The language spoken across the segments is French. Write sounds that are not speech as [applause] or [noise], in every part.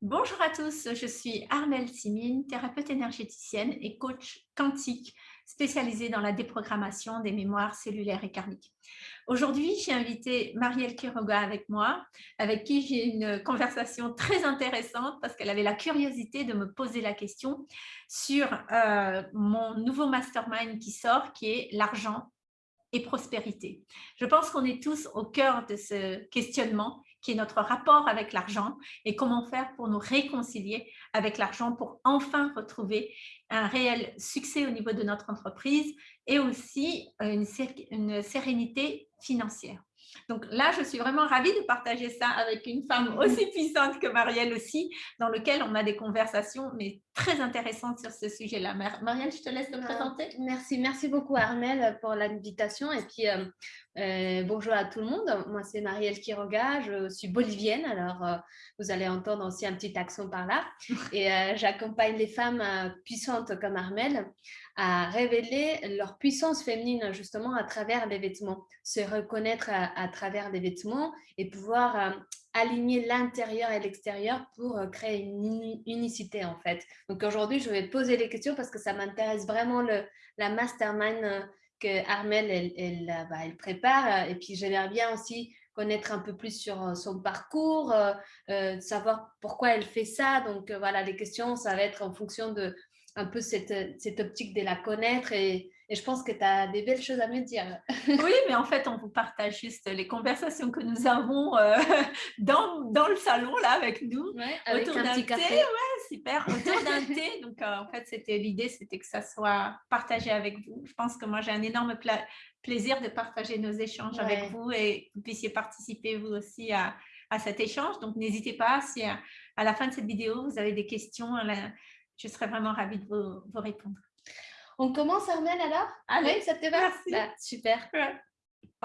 Bonjour à tous, je suis Armelle Simine, thérapeute énergéticienne et coach quantique spécialisée dans la déprogrammation des mémoires cellulaires et karmiques. Aujourd'hui, j'ai invité Marielle Quiroga avec moi, avec qui j'ai une conversation très intéressante parce qu'elle avait la curiosité de me poser la question sur euh, mon nouveau mastermind qui sort, qui est l'argent et prospérité. Je pense qu'on est tous au cœur de ce questionnement notre rapport avec l'argent et comment faire pour nous réconcilier avec l'argent pour enfin retrouver un réel succès au niveau de notre entreprise et aussi une sérénité financière. Donc là, je suis vraiment ravie de partager ça avec une femme aussi [laughs] puissante que Marielle aussi, dans lequel on a des conversations mais très intéressantes sur ce sujet-là. Marielle, je te laisse te euh, présenter. Merci, merci beaucoup Armelle pour l'invitation et puis euh, euh, bonjour à tout le monde. Moi, c'est Marielle Quiroga, je suis bolivienne, alors vous allez entendre aussi un petit accent par là. [laughs] Et j'accompagne les femmes puissantes comme Armelle à révéler leur puissance féminine justement à travers les vêtements, se reconnaître à, travers les vêtements et pouvoir euh, aligner l'intérieur et l'extérieur pour euh, créer une unicité en fait. Donc aujourd'hui, je vais poser les questions parce que ça m'intéresse vraiment la mastermind euh, que Armel bah, elle, prépare et puis j'aimerais bien aussi connaître un peu plus sur son parcours, savoir pourquoi elle fait ça. Donc voilà, les questions, ça va être en fonction de un peu cette, cette optique de la connaître et, et je pense que tu as des belles choses à me dire. [laughs] oui, mais en fait, on vous partage juste les conversations que nous avons euh, [laughs] dans, dans, le salon, là, avec nous. avec autour d'un thé. Ouais, super. Autour d'un [laughs] thé. Donc, euh, en fait, c'était l'idée, c'était que ça soit partagé avec vous. Je pense que moi, j'ai un énorme plaisir de partager nos échanges avec vous et que vous puissiez participer, vous aussi, à, à cet échange. Donc, n'hésitez pas, si à, à, la fin de cette vidéo, vous avez des questions, je serais vraiment ravie de vous, répondre. On commence, Armelle, alors? Allez, ça te va? bah, Super.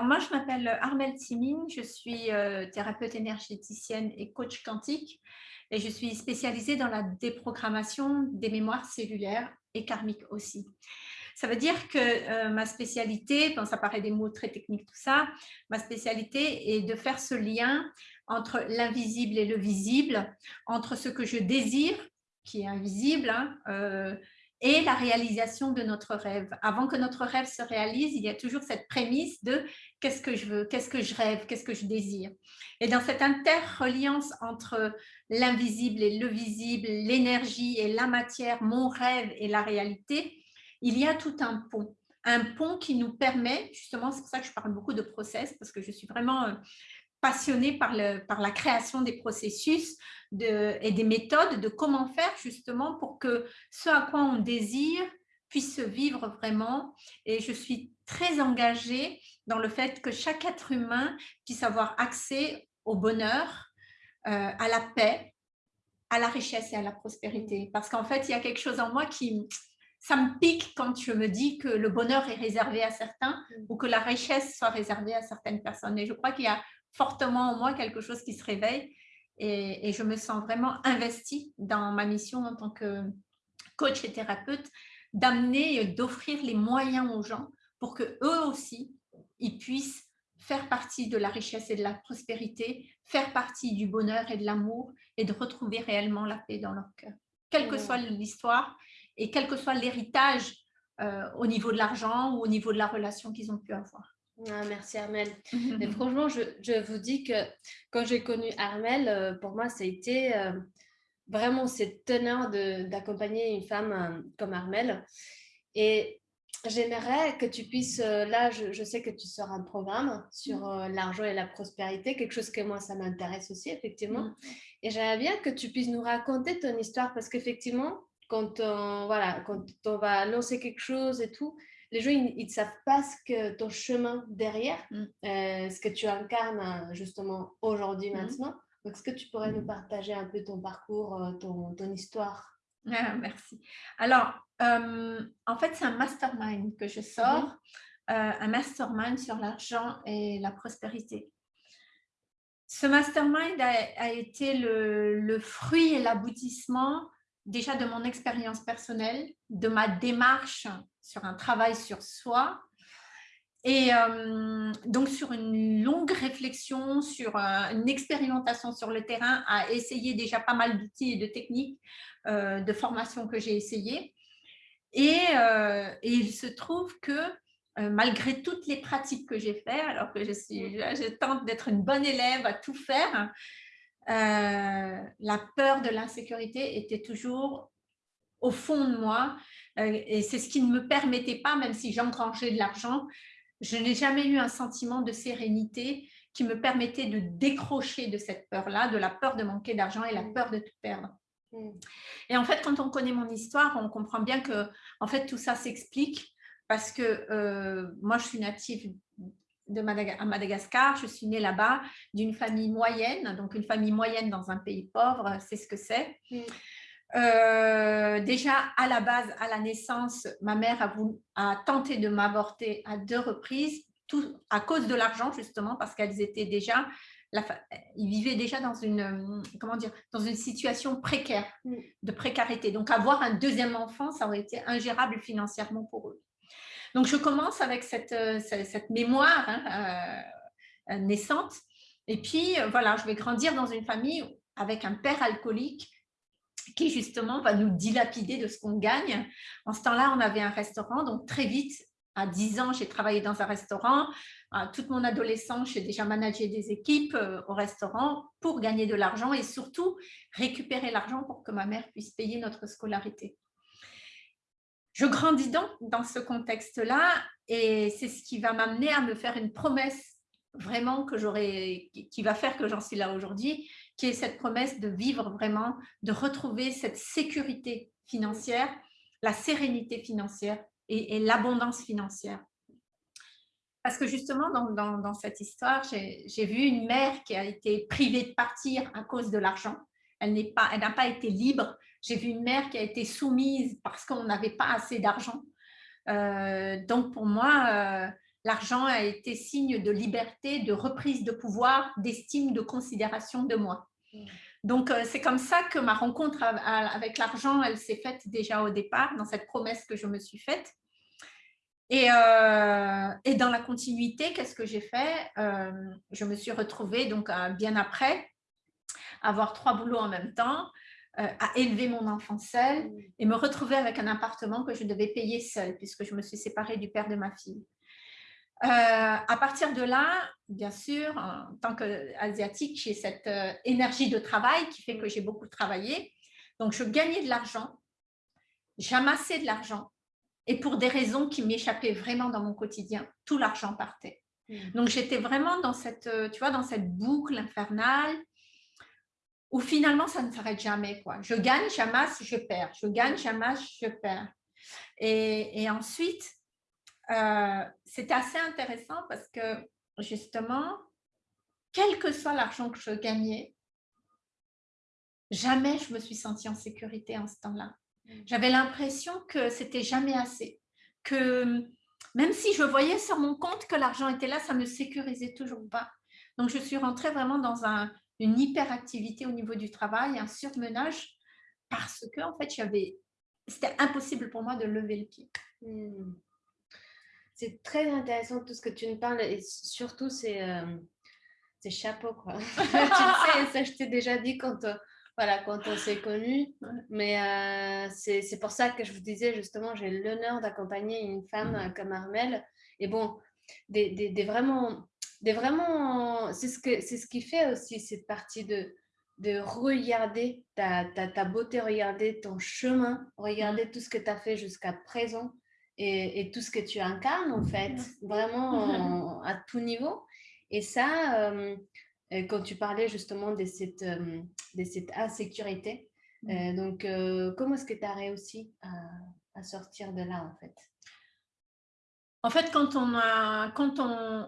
moi, je m'appelle Armelle Timine, je suis euh, thérapeute énergéticienne et coach quantique et je suis spécialisée dans la déprogrammation des mémoires cellulaires et karmiques aussi. Ça veut dire que euh, ma spécialité, ça paraît des mots très techniques tout ça, ma spécialité est de faire ce lien entre l'invisible et le visible, entre ce que je désire qui est invisible, hein, euh, et la réalisation de notre rêve. Avant que notre rêve se réalise, il y a toujours cette prémisse de qu'est-ce que je veux, qu'est-ce que je rêve, qu'est-ce que je désire. Et dans cette interreliance entre l'invisible et le visible, l'énergie et la matière, mon rêve et la réalité, il y a tout un pont. Un pont qui nous permet, justement, c'est pour ça que je parle beaucoup de process, parce que je suis vraiment passionnée par, le, par la création des processus de, et des méthodes de comment faire justement pour que ce à quoi on désire puisse se vivre vraiment. Et je suis très engagée dans le fait que chaque être humain puisse avoir accès au bonheur, euh, à la paix, à la richesse et à la prospérité. Parce qu'en fait, il y a quelque chose en moi qui, ça me pique quand je me dis que le bonheur est réservé à certains ou que la richesse soit réservée à certaines personnes. Et je crois qu'il y a fortement en moi quelque chose qui se réveille et, je me sens vraiment investie dans ma mission en tant que coach et thérapeute d'amener et d'offrir les moyens aux gens pour que eux aussi, ils puissent faire partie de la richesse et de la prospérité, faire partie du bonheur et de l'amour et de retrouver réellement la paix dans leur cœur. Quelle que soit l'histoire et quel que soit l'héritage euh, au niveau de l'argent ou au niveau de la relation qu'ils ont pu avoir. Ah, merci Armel. Et [laughs] franchement, je, je, vous dis que quand j'ai connu Armel, euh, pour moi, ça a été euh, vraiment cette teneur d'accompagner une femme euh, comme Armel. Et j'aimerais que tu puisses, là, je, je, sais que tu sors un programme sur mm. l'argent et la prospérité, quelque chose que moi, ça m'intéresse aussi, effectivement. Mm. Et j'aimerais bien que tu puisses nous raconter ton histoire parce qu'effectivement, quand on, voilà, quand on va lancer quelque chose et tout, les gens, ils ne savent pas ce que ton chemin derrière, mm. euh, ce que tu incarnes euh, justement aujourd'hui, mm. maintenant. Donc, est-ce que tu pourrais nous mm. partager un peu ton parcours, euh, ton, ton histoire? Ah, Merci. Alors, en fait, c'est un mastermind que je sors, un mastermind sur l'argent et la prospérité. Ce mastermind a, été le, le fruit et l'aboutissement déjà de mon expérience personnelle, de ma démarche sur un travail sur soi Et donc, sur une longue réflexion, sur une expérimentation sur le terrain, à essayer déjà pas mal d'outils et de techniques de formation que j'ai essayé. Et, il se trouve que malgré toutes les pratiques que j'ai faites, alors que je, suis, je tente d'être une bonne élève à tout faire, la peur de l'insécurité était toujours au fond de moi. Et c'est ce qui ne me permettait pas, même si j'engrangeais de l'argent, je n'ai jamais eu un sentiment de sérénité qui me permettait de décrocher de cette peur-là, de la peur de manquer d'argent et la peur de tout perdre. Mm. Et en fait, quand on connaît mon histoire, on comprend bien que en fait, tout ça s'explique parce que euh, moi, je suis native de à Madagascar, je suis née là-bas d'une famille moyenne, donc une famille moyenne dans un pays pauvre, c'est ce que c'est. Mm. Euh, déjà, à la base, à la naissance, ma mère a, voulu, a tenté de m'avorter à deux reprises, tout à cause de l'argent, justement, parce qu'elles étaient déjà, la, ils vivaient déjà dans une, comment dire, dans une situation précaire, mm. de précarité. Donc, avoir un deuxième enfant, ça aurait été ingérable financièrement pour eux. Donc, je commence avec cette, euh, cette mémoire hein, euh, naissante. Et puis, voilà, je vais grandir dans une famille avec un père alcoolique qui justement va nous dilapider de ce qu'on gagne. En ce temps-là, on avait un restaurant, donc très vite, à 10 ans, j'ai travaillé dans un restaurant. Toute mon adolescence, j'ai déjà managé des équipes euh, au restaurant pour gagner de l'argent et surtout récupérer l'argent pour que ma mère puisse payer notre scolarité. Je grandis donc dans ce contexte-là et c'est ce qui va m'amener à me faire une promesse vraiment que qui va faire que j'en suis là aujourd'hui, qui est cette promesse de vivre vraiment, de retrouver cette sécurité financière, la sérénité financière et, l'abondance financière. Parce que justement, dans, cette histoire, j'ai vu une mère qui a été privée de partir à cause de l'argent. Elle n'a pas, pas été libre. J'ai vu une mère qui a été soumise parce qu'on n'avait pas assez d'argent. Euh, donc, pour moi, euh, l'argent a été signe de liberté, de reprise de pouvoir, d'estime, de considération de moi. Mm. Donc, euh, c'est comme ça que ma rencontre avec l'argent, elle s'est faite déjà au départ, dans cette promesse que je me suis faite. Et, euh, dans la continuité, qu'est-ce que j'ai fait? Euh, Je me suis retrouvée, donc bien après, avoir trois boulots en même temps, à élever mon enfant seul mm. et me retrouver avec un appartement que je devais payer seul, puisque je me suis séparée du père de ma fille. Euh, à partir de là, bien sûr, en tant qu'asiatique, j'ai cette euh, énergie de travail qui fait que j'ai beaucoup travaillé. Donc, je gagnais de l'argent, j'amassais de l'argent et pour des raisons qui m'échappaient vraiment dans mon quotidien, tout l'argent partait. Mmh. Donc, j'étais vraiment dans cette, euh, tu vois, dans cette boucle infernale où finalement, ça ne s'arrête jamais. Quoi. Je gagne, j'amasse, je perds. Je gagne, j'amasse, je perds. Et, et ensuite, euh, c'était assez intéressant parce que justement, quel que soit l'argent que je gagnais, jamais je me suis sentie en sécurité en ce temps-là. Mmh. J'avais l'impression que c'était jamais assez, que même si je voyais sur mon compte que l'argent était là, ça ne me sécurisait toujours pas. Donc, je suis rentrée vraiment dans une hyperactivité au niveau du travail, un surmenage, parce que en fait, c'était impossible pour moi de lever le pied. Mmh c'est très intéressant tout ce que tu nous parles et surtout c'est euh, chapeau quoi. [laughs] tu le sais, ça je t'ai déjà dit quand, euh, voilà, quand on s'est connus, mais euh, c'est pour ça que je vous disais justement, j'ai l'honneur d'accompagner une femme mmh. comme Armel et bon, des, des, vraiment, des vraiment c'est ce, que, ce qui fait aussi cette partie de, de regarder ta, ta, ta beauté, regarder ton chemin, regarder mmh. tout ce que tu as fait jusqu'à présent et, tout ce que tu incarnes, en fait, vraiment [laughs] à tout niveau. Et ça, euh, euh, quand tu parlais justement de cette, euh, de cette insécurité, mmh. donc comment est-ce que tu as réussi à, à, sortir de là, en fait? En fait, quand on a, quand on,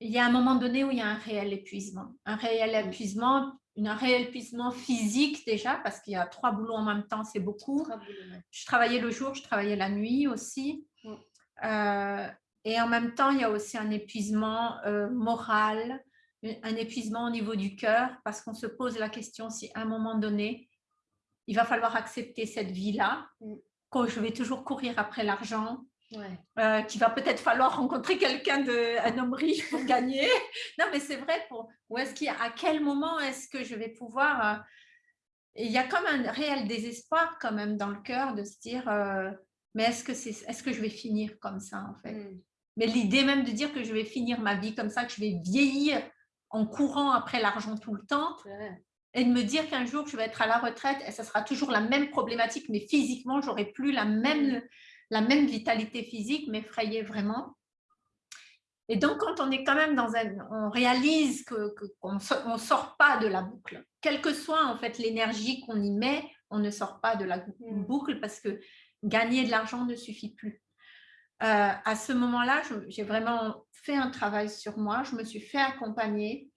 il y a un moment donné où il y a un réel épuisement, un réel mmh. épuisement un réel épuisement physique déjà, parce qu'il y a trois boulots en même temps, c'est beaucoup. Je travaillais le jour, je travaillais la nuit aussi. Euh, et en même temps, il y a aussi un épuisement euh, moral, un épuisement au niveau du cœur, parce qu'on se pose la question si à un moment donné, il va falloir accepter cette vie-là, quand je vais toujours courir après l'argent, euh, qu'il va peut-être falloir rencontrer quelqu'un, un homme riche pour gagner. [laughs] non, mais c'est vrai, pour, où est-ce qu'il à quel moment est-ce que je vais pouvoir... Euh, il y a comme un réel désespoir quand même dans le cœur de se dire, euh, mais est-ce que, c'est, est-ce que je vais finir comme ça en fait? Mm. Mais l'idée même de dire que je vais finir ma vie comme ça, que je vais vieillir en courant après l'argent tout le temps, et de me dire qu'un jour je vais être à la retraite et ça sera toujours la même problématique, mais physiquement, j'aurai plus la même, mm. La même vitalité physique, m'effrayait vraiment. Et donc, quand on est quand même dans un... On réalise qu'on ne sort pas de la boucle. Quelle que soit en fait l'énergie qu'on y met, on ne sort pas de la mm. boucle parce que gagner de l'argent ne suffit plus. Euh, à ce moment-là, j'ai vraiment fait un travail sur moi. Je me suis fait accompagner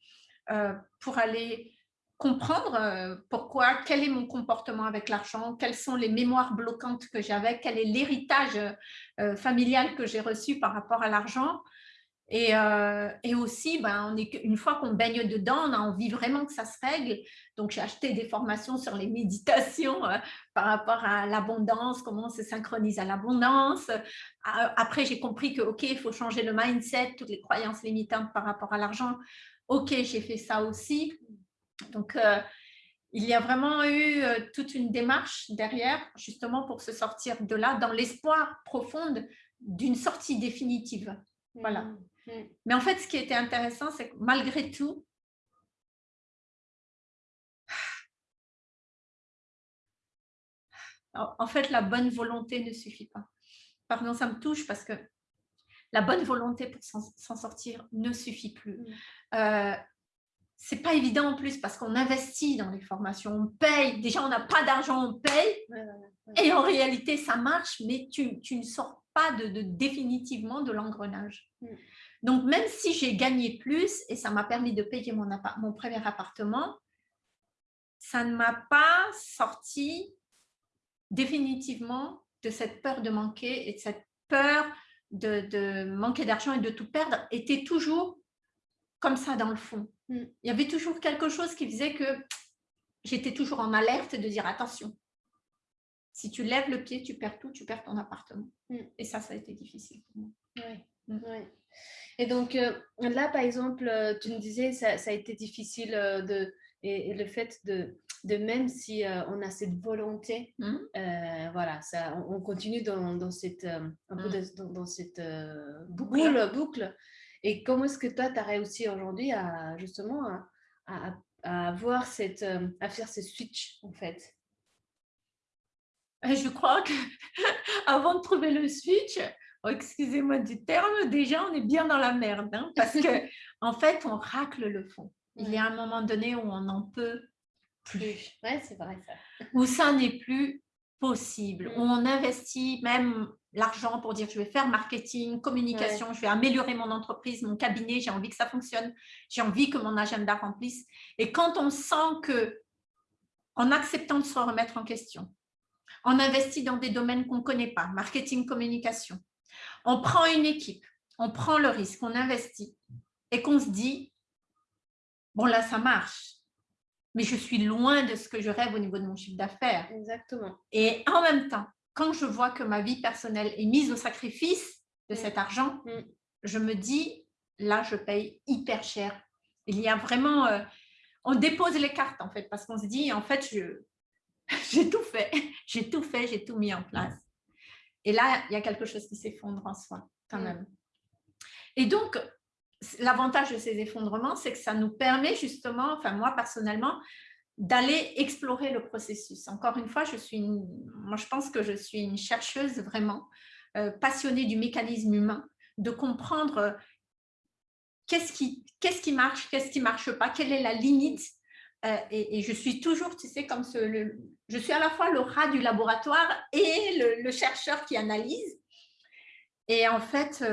euh, pour aller comprendre euh, pourquoi, quel est mon comportement avec l'argent, quelles sont les mémoires bloquantes que j'avais, quel est l'héritage familial que j'ai reçu par rapport à l'argent. Et, et, aussi, ben, on est, une fois qu'on baigne dedans, on a envie vraiment que ça se règle. Donc, j'ai acheté des formations sur les méditations par rapport à l'abondance, comment on se synchronise à l'abondance. Après, j'ai compris que, OK, il faut changer le mindset, toutes les croyances limitantes par rapport à l'argent. OK, j'ai fait ça aussi. Donc, euh, il y a vraiment eu euh, toute une démarche derrière, justement pour se sortir de là, dans l'espoir profond d'une sortie définitive. Voilà. Mmh, mmh. Mais en fait, ce qui était intéressant, c'est que malgré tout, en fait, la bonne volonté ne suffit pas. Pardon, ça me touche parce que la bonne volonté pour s'en sortir ne suffit plus. Mmh. Euh, c'est pas évident en plus parce qu'on investit dans les formations, on paye. Déjà, on n'a pas d'argent, on paye. Et en réalité, ça marche, mais tu, ne sors pas de, définitivement de l'engrenage. Mm. Donc, même si j'ai gagné plus et ça m'a permis de payer mon, mon premier appartement, ça ne m'a pas sorti définitivement de cette peur de manquer et de cette peur de, de manquer d'argent et de tout perdre, était toujours comme ça dans le fond. Mm. Il y avait toujours quelque chose qui faisait que j'étais toujours en alerte de dire attention. Si tu lèves le pied, tu perds tout, tu perds ton appartement. Mm. Et ça, ça a été difficile pour moi. Mm. Et donc euh, là, par exemple, euh, tu me disais, ça, ça a été difficile euh, de, et, le fait de, de même si on a cette volonté, voilà, ça, on, continue dans, dans cette, un peu dans, dans, cette boucle, boucle et comment est-ce que toi, tu as réussi aujourd'hui à justement à, avoir cette, euh, à faire ce switch en fait? Je crois que [laughs] avant de trouver le switch, oh, excusez-moi du terme, déjà on est bien dans la merde hein, parce que [laughs] en fait on racle le fond. Il y a un moment donné où on n'en peut plus. Ouais, c'est vrai ça. Où ça n'est plus possible, où mm. on investit même l'argent pour dire je vais faire marketing, communication, je vais améliorer mon entreprise, mon cabinet, j'ai envie que ça fonctionne, j'ai envie que mon agenda remplisse. Et quand on sent que, en acceptant de se remettre en question, on investit dans des domaines qu'on ne connaît pas, marketing, communication, on prend une équipe, on prend le risque, on investit et qu'on se dit, bon là ça marche, mais je suis loin de ce que je rêve au niveau de mon chiffre d'affaires. Exactement. Et en même temps, quand je vois que ma vie personnelle est mise au sacrifice de cet argent, mm. je me dis, là, je paye hyper cher. Il y a vraiment... Euh, on dépose les cartes, en fait, parce qu'on se dit, en fait, [laughs] j'ai tout fait. J'ai tout fait, j'ai tout mis en place. Et là, il y a quelque chose qui s'effondre en soi, quand mm. même. Et donc, l'avantage de ces effondrements, c'est que ça nous permet justement, enfin moi personnellement, d'aller explorer le processus. Encore une fois, je, suis moi, je pense que je suis une chercheuse vraiment euh, passionnée du mécanisme humain, de comprendre euh, qu'est-ce qui, qu'est-ce qui marche, qu'est-ce qui ne marche pas, quelle est la limite. Euh, et, je suis toujours, tu sais, comme ce, je suis à la fois le rat du laboratoire et le chercheur qui analyse. Et en fait,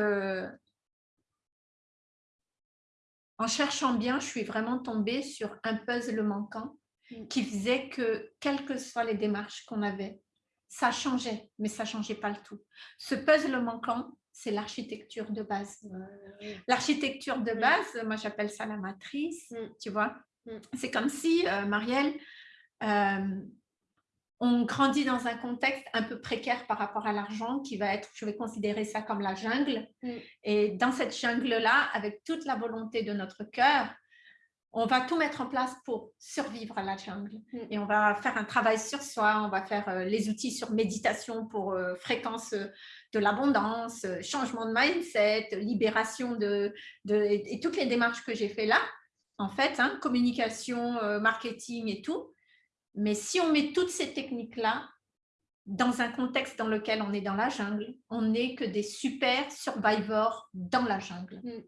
en cherchant bien, je suis vraiment tombée sur un puzzle manquant mm. qui faisait que, quelles que soient les démarches qu'on avait, ça changeait, mais ça ne changeait pas le tout. Ce puzzle manquant, c'est l'architecture de base. L'architecture de mm. base, moi j'appelle ça la matrice, mm. tu vois. C'est comme si, euh, Marielle, euh, on grandit dans un contexte un peu précaire par rapport à l'argent qui va être, je vais considérer ça comme la jungle. Mm. Et dans cette jungle-là, avec toute la volonté de notre cœur, on va tout mettre en place pour survivre à la jungle. Mm. Et on va faire un travail sur soi, on va faire euh, les outils sur méditation pour euh, fréquence euh, de l'abondance, changement de mindset, libération de, et, toutes les démarches que j'ai fait là, en fait, hein, communication, marketing et tout. Mais si on met toutes ces techniques-là dans un contexte dans lequel on est dans la jungle, on n'est que des super survivors dans la jungle. Mm.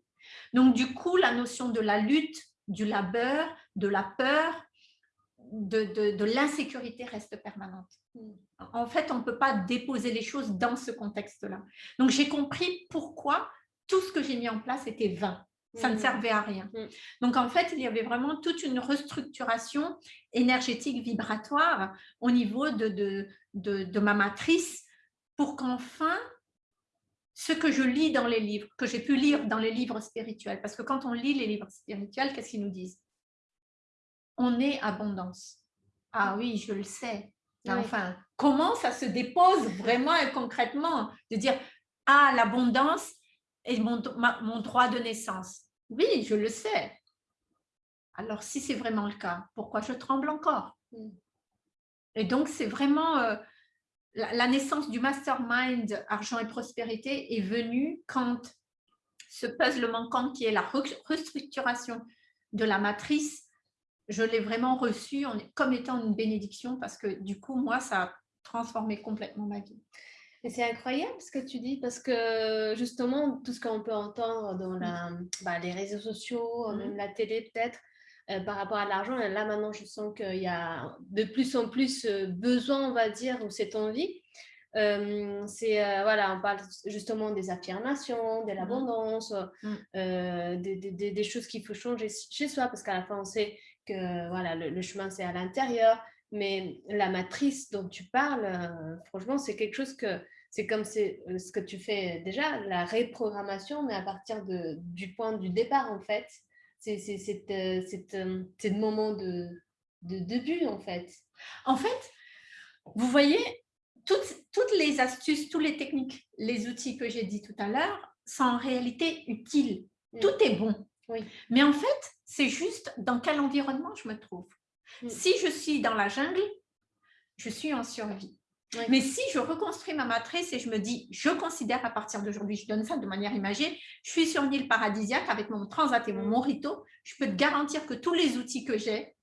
Donc, du coup, la notion de la lutte, du labeur, de la peur, de, l'insécurité reste permanente. Mm. En fait, on ne peut pas déposer les choses dans ce contexte-là. Donc, j'ai compris pourquoi tout ce que j'ai mis en place était vain. Ça ne mm. servait à rien. Mm. Donc, en fait, il y avait vraiment toute une restructuration énergétique vibratoire au niveau de, de, ma matrice pour qu'enfin, ce que je lis dans les livres, que j'ai pu lire dans les livres spirituels, parce que quand on lit les livres spirituels, qu'est-ce qu'ils nous disent? On est abondance. Ah oui, je le sais. Enfin, comment ça se dépose vraiment et concrètement? De dire, ah, l'abondance, et mon, mon droit de naissance. Oui, je le sais. Alors, si c'est vraiment le cas, pourquoi je tremble encore? Mm. Et donc, c'est vraiment euh, la, naissance du mastermind argent et prospérité est venue quand ce puzzle manquant qui est la restructuration de la matrice, je l'ai vraiment reçu comme étant une bénédiction parce que du coup, moi, ça a transformé complètement ma vie. Et c'est incroyable ce que tu dis parce que justement, tout ce qu'on peut entendre dans la, bah, les réseaux sociaux, mmh même la télé peut-être, euh, par rapport à l'argent, là maintenant je sens qu'il y a de plus en plus euh, besoin, on va dire, ou cette envie. Euh, c'est voilà, on parle justement des affirmations, de mmh l'abondance, des, des, des, choses qu'il faut changer chez soi parce qu'à la fin on sait que voilà, le chemin c'est à l'intérieur. Mais la matrice dont tu parles, euh, franchement, c'est quelque chose que c'est comme euh, ce que tu fais déjà, la reprogrammation, mais à partir de, du point du départ, en fait. C'est le moment de, de début, en fait. En fait, vous voyez, toutes, toutes les astuces, toutes les techniques, les outils que j'ai dit tout à l'heure sont en réalité utiles. Mm. Tout est bon. Oui. Mais en fait, c'est juste dans quel environnement je me trouve. Mm. Si je suis dans la jungle, je suis en survie. Mais si je reconstruis ma matrice et je me dis, je considère à partir d'aujourd'hui, je donne ça de manière imagée, je suis sur une île paradisiaque avec mon transat et mon mm. morito, je peux te garantir que tous les outils que j'ai,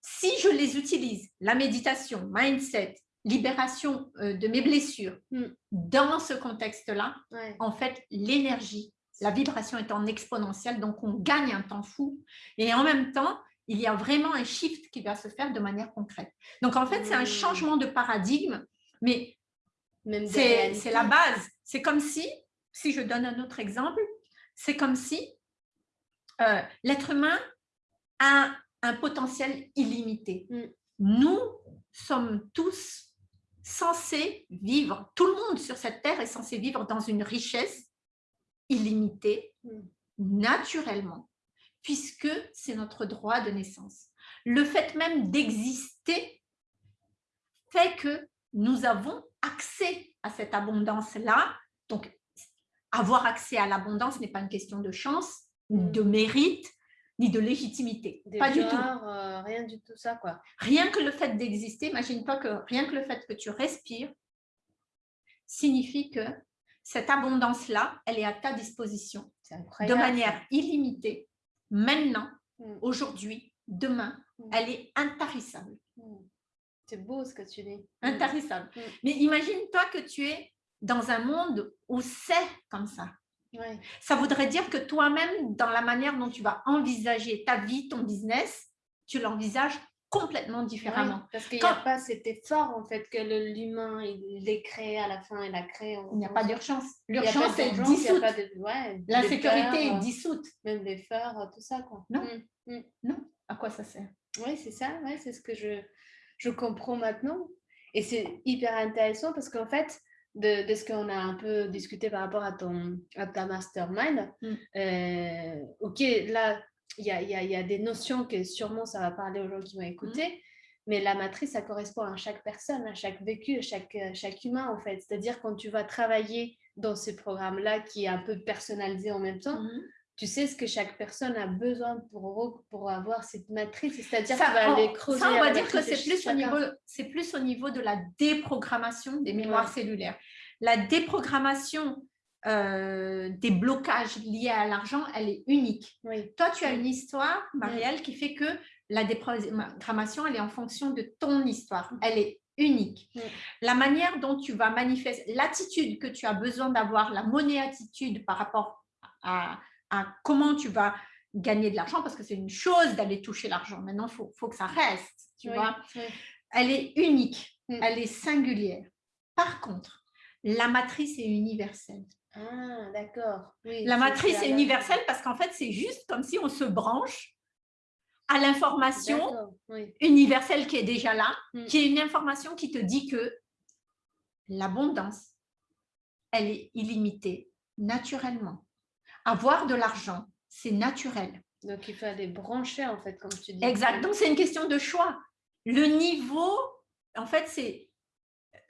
si je les utilise, la méditation, mindset, libération euh, de mes blessures, mm. dans ce contexte-là, en fait, l'énergie, la vibration est en exponentielle, donc on gagne un temps fou. Et en même temps, il y a vraiment un shift qui va se faire de manière concrète. Donc, en fait, c'est un mmh. changement de paradigme, mais c'est la base. C'est comme si, si je donne un autre exemple, c'est comme si euh, l'être humain a un potentiel illimité. Mmh. Nous sommes tous censés vivre, tout le monde sur cette terre est censé vivre dans une richesse illimitée, mmh. naturellement puisque c'est notre droit de naissance. Le fait même d'exister fait que nous avons accès à cette abondance-là. Donc, avoir accès à l'abondance n'est pas une question de chance, de mérite, ni de légitimité. pas du tout. Euh, rien du tout ça, quoi. Rien que le fait d'exister, imagine-toi que rien que le fait que tu respires signifie que cette abondance-là, elle est à ta disposition de manière illimitée maintenant, mm. aujourd'hui, demain, mm. elle est intarissable. Mm. C'est beau ce que tu dis. Intarissable. Mais imagine-toi que tu es dans un monde où c'est comme ça. Ça voudrait dire que toi-même, dans la manière dont tu vas envisager ta vie, ton business, tu l'envisages complètement différemment. parce qu'il n'y a pas cet effort en fait que l'humain il est créé à la fin, il a créé. Il n'y a pas d'urgence. L'urgence est dissoute. L'insécurité est dissoute. Même l'effort, tout ça quoi. Non. Mm, mm. Non. À quoi ça sert? Oui, c'est ça. Ouais, c'est ce que je, je comprends maintenant. Et c'est hyper intéressant parce qu'en fait, de, de, ce qu'on a un peu discuté par rapport à, ton, à ta mastermind, mm. euh, ok, là, il y a, y a, des notions que sûrement ça va parler aux gens qui vont écouter. mais la matrice, ça correspond à chaque personne, à chaque vécu, à chaque, chaque humain, en fait. C'est-à-dire quand tu vas travailler dans ce programme-là qui est un peu personnalisé en même temps, mhm. tu sais ce que chaque personne a besoin pour, pour avoir cette matrice. C'est-à-dire que tu vas aller creuser. Ça, on va dire que c'est plus, au niveau, plus au niveau de la déprogrammation des mémoires cellulaires. La déprogrammation euh, des blocages liés à l'argent, elle est unique. Toi, tu as une histoire, Marielle, qui fait que la déprogrammation, elle est en fonction de ton histoire. Elle est unique. La manière dont tu vas manifester, l'attitude que tu as besoin d'avoir, la monnaie attitude par rapport à, comment tu vas gagner de l'argent, parce que c'est une chose d'aller toucher l'argent. Maintenant, il faut, que ça reste, tu vois. Elle est unique, mm. elle est singulière. Par contre, la matrice est universelle. Ah, d'accord. la matrice est universelle parce qu'en fait, c'est juste comme si on se branche à l'information universelle qui est déjà là, hmm. qui est une information qui te dit que l'abondance, elle est illimitée naturellement. Avoir de l'argent, c'est naturel. Donc, il faut aller brancher, en fait, comme tu dis. Exact. Donc, c'est une question de choix. Le niveau, en fait, c'est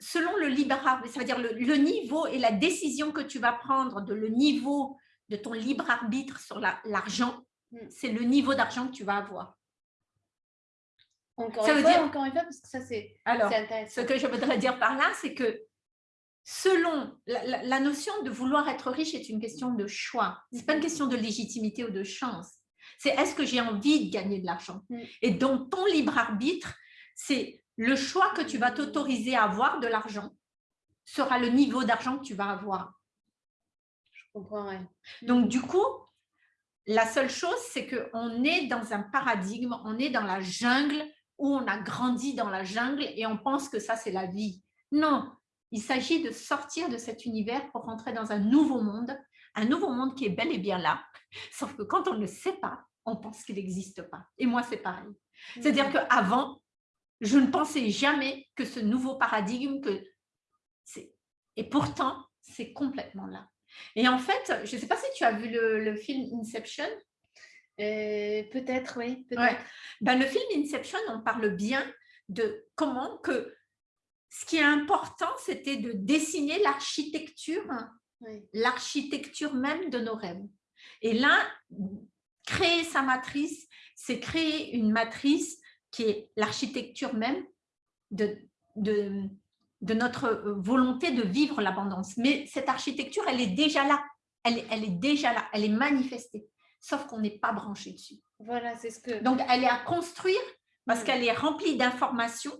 selon le libre arbitre, c'est-à-dire le, le, niveau et la décision que tu vas prendre de le niveau de ton libre arbitre sur l'argent, hmm. c'est le niveau d'argent que tu vas avoir. Encore ça une veut fois, dire encore une fois, parce que ça c'est intéressant. Ce que je voudrais dire par là, c'est que selon la, notion de vouloir être riche est une question de choix. Ce n'est pas une mhm. question de légitimité ou de chance. C'est est-ce que j'ai envie de gagner de l'argent? Mm. Et donc, ton libre arbitre, c'est le choix que tu vas t'autoriser à avoir de l'argent sera le niveau d'argent que tu vas avoir. Je comprends, Donc, du coup, la seule chose, c'est qu'on est dans un paradigme, on est dans la jungle où on a grandi dans la jungle et on pense que ça, c'est la vie. Non, il s'agit de sortir de cet univers pour rentrer dans un nouveau monde, un nouveau monde qui est bel et bien là, sauf que quand on ne le sait pas, on pense qu'il n'existe pas. Et moi, c'est pareil. C'est-à-dire mm. qu'avant, je ne pensais jamais que ce nouveau paradigme, que et pourtant, c'est complètement là. Et en fait, je ne sais pas si tu as vu le, film Inception. Euh, peut-être, oui. Peut ben, le film Inception, on parle bien de comment que ce qui est important, c'était de dessiner l'architecture, l'architecture même de nos rêves. Et là, créer sa matrice, c'est créer une matrice qui est l'architecture même de, de, de, notre euh, volonté de vivre l'abondance. Mais cette architecture, elle est déjà là. Elle, elle est déjà là, elle est manifestée, sauf qu'on n'est pas branché dessus. Voilà, c'est ce que... Donc, elle est à construire parce mm. qu'elle est remplie d'informations.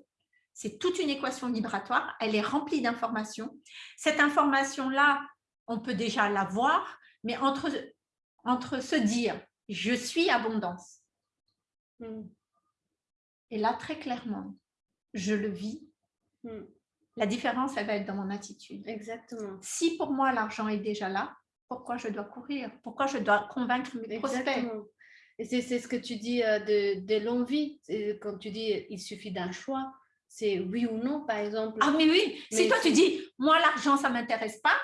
C'est toute une équation vibratoire. Elle est remplie d'informations. Cette information-là, on peut déjà la voir, mais entre, entre se dire « je suis abondance mm. Et là, très clairement, je le vis. Hmm. La différence, elle va être dans mon attitude. Exactement. Si pour moi, l'argent est déjà là, pourquoi je dois courir? Pourquoi je dois convaincre mes prospects? Et c'est ce que tu dis euh, de, de l'envie. Quand tu dis il suffit d'un choix, c'est oui ou non, par exemple. Ah, mais oui. si toi, tu dis, moi, l'argent, ça ne m'intéresse pas,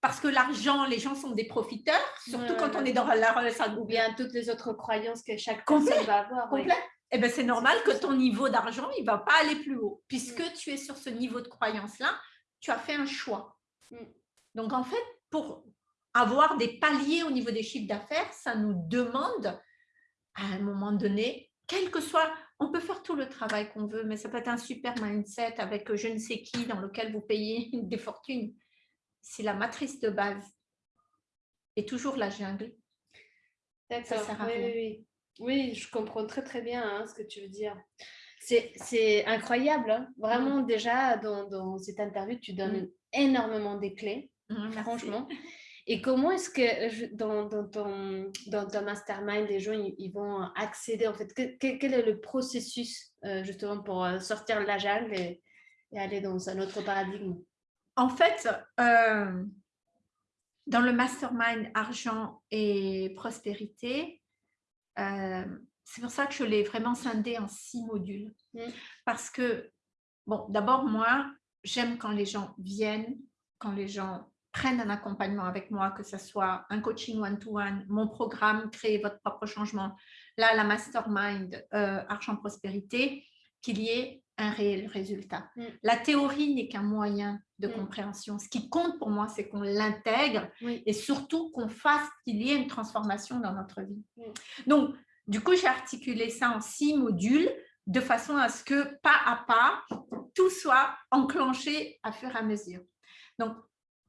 parce que l'argent, les gens sont des profiteurs, surtout quand on est dans la... Ça... Ou bien toutes les autres croyances que chaque personne va avoir. Complet eh ben, c'est normal que ton niveau d'argent, il ne va pas aller plus haut. Puisque mm. tu es sur ce niveau de croyance-là, tu as fait un choix. Mm. Donc, en fait, pour avoir des paliers au niveau des chiffres d'affaires, ça nous demande, à un moment donné, quel que soit, on peut faire tout le travail qu'on veut, mais ça peut être un super mindset avec je ne sais qui dans lequel vous payez [laughs] des fortunes. Si la matrice de base est toujours la jungle, ça sert à rien. oui. Oui, je comprends très très bien hein, ce que tu veux dire. C'est incroyable, hein. vraiment déjà dans, cette interview, tu donnes mm. énormément des clés, mm, franchement. Et comment est-ce que dans, ton, dans ton mastermind, les gens ils, vont accéder en fait? Quel, est le processus euh, justement pour euh, sortir de la jungle et, aller dans un autre paradigme? En fait, euh, dans le mastermind argent et prospérité, euh, c'est pour ça que je l'ai vraiment scindé en six modules. Mm. Parce que, bon, d'abord, moi, j'aime quand les gens viennent, quand les gens prennent un accompagnement avec moi, que ce soit un coaching one-to-one, mon programme, créer votre propre changement, là, la mastermind, euh, argent prospérité, qu'il y ait un réel résultat. Mm. La théorie n'est qu'un moyen de Mm. compréhension. Ce qui compte pour moi, c'est qu'on l'intègre Oui. et surtout qu'on fasse qu'il y ait une transformation dans notre vie. Mm. Donc, du coup, j'ai articulé ça en six modules de façon à ce que pas à pas, tout soit enclenché à fur et à mesure. Donc,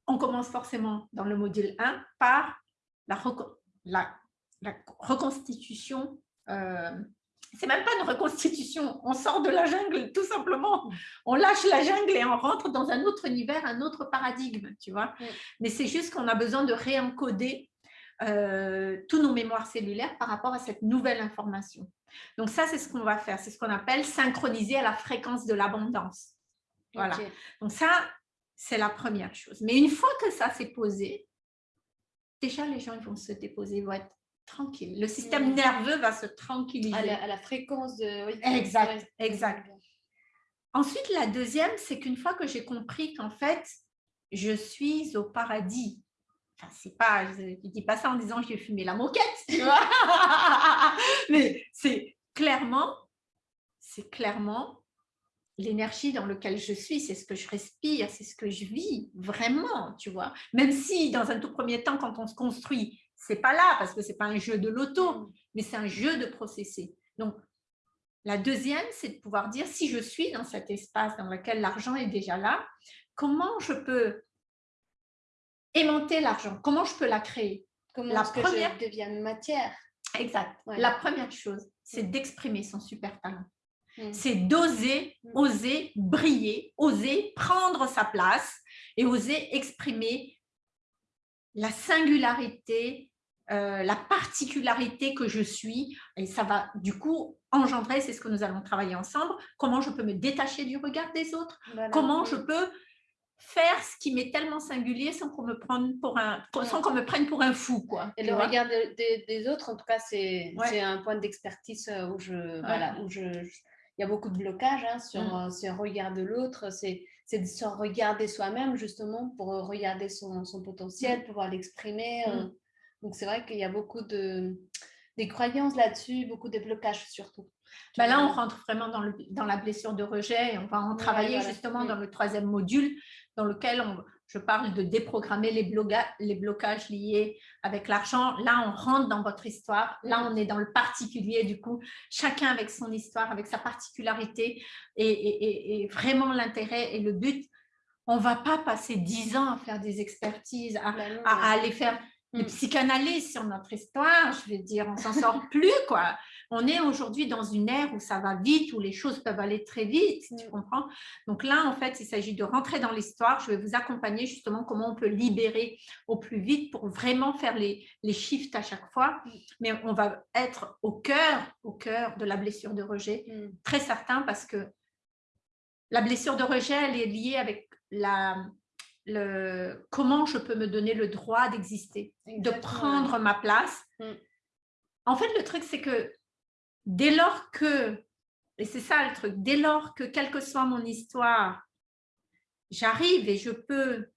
on commence forcément dans le module 1 par la, reco- la- la reconstitution. euh, c'est même pas une reconstitution, on sort de la jungle tout simplement. On lâche la jungle et on rentre dans un autre univers, un autre paradigme, tu vois. Mm. Mais c'est juste qu'on a besoin de réencoder euh, tous nos mémoires cellulaires par rapport à cette nouvelle information. Donc ça, c'est ce qu'on va faire. C'est ce qu'on appelle synchroniser à la fréquence de l'abondance. Voilà. Donc ça, c'est la première chose. Mais une fois que ça s'est posé, déjà les gens ils vont se déposer, ils vont être tranquilles. Le système nerveux va se tranquilliser. À la, à la fréquence de. oui. Exact, exact. Ensuite, la deuxième, c'est qu'une fois que j'ai compris qu'en fait, je suis au paradis. Enfin, c'est pas, je ne dis pas ça en disant j'ai fumé la moquette, tu vois. [laughs] Mais c'est clairement, c'est clairement l'énergie dans laquelle je suis, c'est ce que je respire, c'est ce que je vis vraiment, tu vois. Même si dans un tout premier temps, quand on se construit, c'est pas là parce que c'est pas un jeu de loto, mais c'est un jeu de processer. Donc, la deuxième, c'est de pouvoir dire si je suis dans cet espace dans lequel l'argent est déjà là, comment je peux aimanter l'argent? Comment je peux la créer? Comment La que première- je devienne matière? Exact. Ouais. La première chose, c'est d'exprimer son super talent. Mm. C'est d'oser, Mm. oser briller, oser prendre sa place et oser exprimer la singularité, euh, la particularité que je suis. Et ça va du coup engendrer, c'est ce que nous allons travailler ensemble, comment je peux me détacher du regard des autres, Voilà. comment Mm. je peux faire ce qui m'est tellement singulier sans qu'on me prenne pour un, sans qu'on me prenne pour un fou. Quoi, Et le vois. regard de- de- des autres, en tout cas, c'est Ouais. un point d'expertise euh, où je, voilà, où je, il y a beaucoup de blocages hein, sur, Mm. euh, le regard de l'autre. C'est c'est de se regarder soi-même justement pour regarder son, son potentiel, pouvoir l'exprimer. Mm. Donc c'est vrai qu'il y a beaucoup de des croyances là-dessus, beaucoup de blocages surtout. Ben là, on rentre vraiment dans, le, dans la blessure de rejet et on va en Ouais, travailler voilà. justement dans le troisième module dans lequel on- je parle de déprogrammer les, bloga- les blocages liés avec l'argent. Là, on rentre dans votre histoire. Là, on est dans le particulier du coup, chacun avec son histoire, avec sa particularité et, et- vraiment l'intérêt et le but. On ne va pas passer dix ans à faire des expertises, à, Bah non, à- ouais. à aller faire des Mm. psychanalyses sur notre histoire, je vais dire, on s'en sort [laughs] plus, quoi. On est aujourd'hui dans une ère où ça va vite, où les choses peuvent aller très vite, tu Mm. comprends Donc là, en fait, il s'agit de rentrer dans l'histoire. Je vais vous accompagner justement comment on peut libérer au plus vite pour vraiment faire les, les shifts à chaque fois. Mm. Mais on va être au cœur, au cœur de la blessure de rejet, très certain, parce que la blessure de rejet, elle est liée avec la, le, comment je peux me donner le droit d'exister de prendre ma place. Mm. En fait, le truc, c'est que dès lors que, et c'est ça le truc, dès lors que, quelle que soit mon histoire, j'arrive et je peux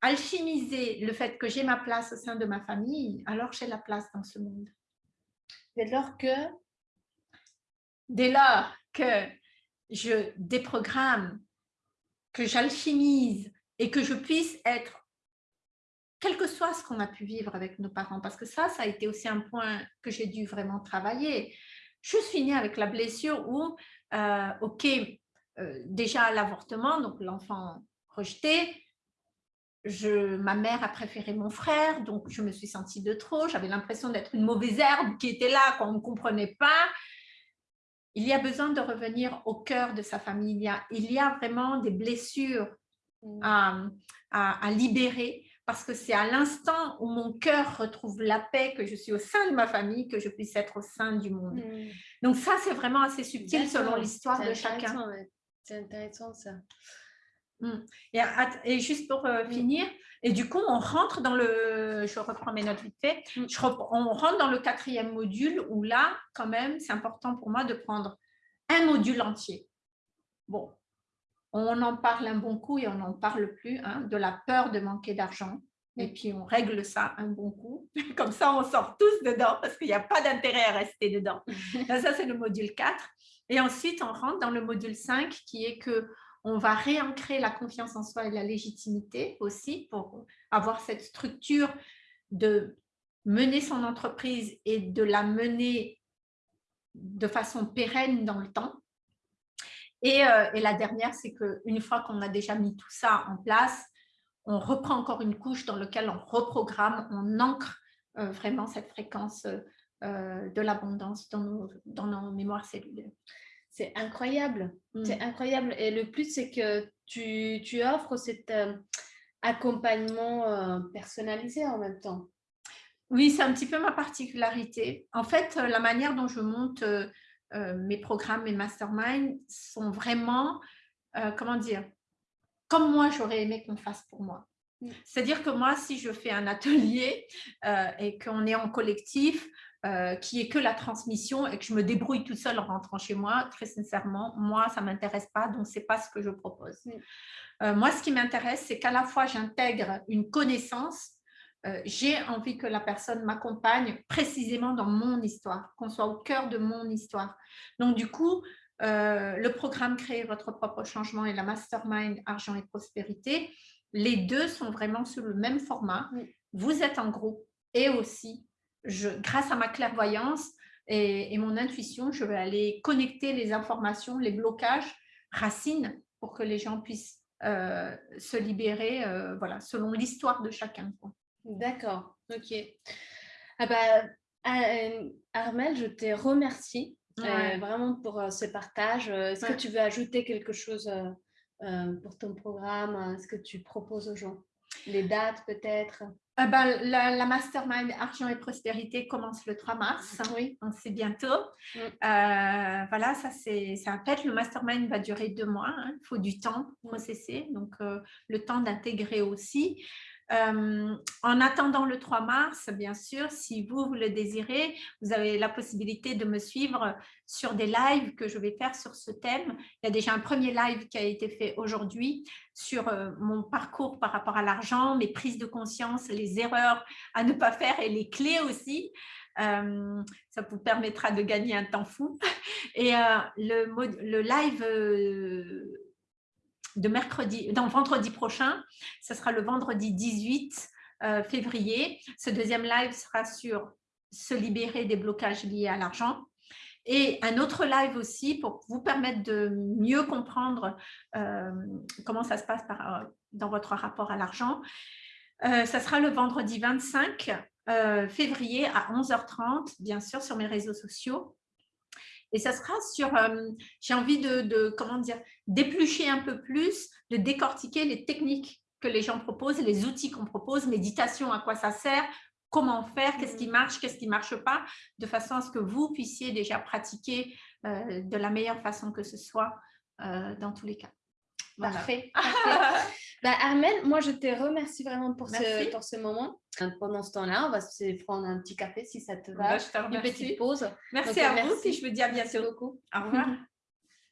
alchimiser le fait que j'ai ma place au sein de ma famille, alors j'ai la place dans ce monde. Dès lors que Dès lors que je déprogramme, que j'alchimise et que je puisse être, quel que soit ce qu'on a pu vivre avec nos parents, parce que ça, ça a été aussi un point que j'ai dû vraiment travailler. Je suis avec la blessure où, euh, ok, euh, déjà l'avortement, donc l'enfant rejeté, je, ma mère a préféré mon frère, donc je me suis sentie de trop, j'avais l'impression d'être une mauvaise herbe qui était là quand on ne comprenait pas. Il y a besoin de revenir au cœur de sa famille. Il y a, vraiment des blessures Mm. à, à- à libérer parce que c'est à l'instant où mon cœur retrouve la paix, que je suis au sein de ma famille, que je puisse être au sein du monde. Mm. Donc ça, c'est vraiment assez subtil selon l'histoire de chacun. ouais. C'est intéressant ça. Et, at- et juste pour euh, finir, et du coup, on rentre dans le, je reprends mes notes vite fait, Mm. Je rep- on rentre dans le quatrième module où là, quand même, c'est important pour moi de prendre un module entier. Bon, on en parle un bon coup et on n'en parle plus, hein, de la peur de manquer d'argent. et puis on règle ça un bon coup. [laughs] Comme ça, on sort tous dedans parce qu'il n'y a pas d'intérêt à rester dedans. [laughs] ça, c'est le module 4. Et ensuite, on rentre dans le module 5 qui est que on va réancrer la confiance en soi et la légitimité aussi pour avoir cette structure de mener son entreprise et de la mener de façon pérenne dans le temps. Et, euh, la dernière, c'est qu'une fois qu'on a déjà mis tout ça en place, on reprend encore une couche dans laquelle on reprogramme, on ancre euh, vraiment cette fréquence euh, de l'abondance dans nos, dans nos mémoires cellulaires. C'est incroyable, mm. c'est incroyable. Et le plus, c'est que tu, tu, offres cet euh, accompagnement personnalisé en même temps. Oui, c'est un petit peu ma particularité. En fait, la manière dont je monte mes programmes, mes masterminds sont vraiment, comment dire, comme moi, j'aurais aimé qu'on fasse pour moi. Mm. C'est-à-dire que moi, si je fais un atelier euh, et qu'on est en collectif, euh, qui est que la transmission et que je me débrouille toute seule en rentrant chez moi, très sincèrement, moi, ça ne m'intéresse pas, donc ce n'est pas ce que je propose. Mm. Euh, moi, ce qui m'intéresse, c'est qu'à la fois, j'intègre une connaissance, j'ai envie que la personne m'accompagne précisément dans mon histoire, qu'on soit au cœur de mon histoire. Donc, du coup, euh, le programme Créer votre propre changement et la mastermind Argent et Prospérité, les deux sont vraiment sur le même format. Vous êtes en groupe et aussi, je, grâce à ma clairvoyance et, mon intuition, je vais aller connecter les informations, les blocages, racines, pour que les gens puissent euh, se libérer euh, voilà, selon l'histoire de chacun. D'accord, ok. Ah bah, Armel, je te remercie euh, vraiment pour euh, ce partage. Euh, est-ce que tu veux ajouter quelque chose pour ton programme Est-ce que tu proposes aux gens? Les dates peut-être? Ben, la, mastermind Argent et Prospérité commence le 3 mars. Oui. Donc, c'est bientôt. Mm. voilà, ça, c'est un fait. Le mastermind va durer deux mois. Hein. Il faut du temps pour processer. Donc, le temps d'intégrer aussi. Euh, en attendant le 3 mars, bien sûr, si vous, le désirez, vous avez la possibilité de me suivre sur des lives que je vais faire sur ce thème. Il y a déjà un premier live qui a été fait aujourd'hui sur euh, mon parcours par rapport à l'argent, mes prises de conscience, les erreurs à ne pas faire et les clés aussi. Euh, ça vous permettra de gagner un temps fou. Et le, live de mercredi, dans vendredi prochain. Ce sera le vendredi 18 euh, février. Ce deuxième live sera sur se libérer des blocages liés à l'argent. Et un autre live aussi pour vous permettre de mieux comprendre euh, comment ça se passe par, dans votre rapport à l'argent. Euh, ça sera le vendredi 25 février à 11h30, bien sûr, sur mes réseaux sociaux. Et ça sera sur, euh, j'ai envie de, comment dire, d'éplucher un peu plus, de décortiquer les techniques que les gens proposent, les outils qu'on propose, méditation, à quoi ça sert, comment faire, qu'est-ce qui mmh. marche, qu'est-ce qui ne marche pas, de façon à ce que vous puissiez déjà pratiquer euh, de la meilleure façon que ce soit euh, dans tous les cas. [laughs] Parfait. bah, Armel, moi, je te remercie vraiment pour ce, pour ce moment. Pendant ce temps-là, on va se prendre un petit café si ça te va. Bah, je te Une petite pause. Merci à vous et je vous dis à bientôt. beaucoup. Au revoir. [laughs]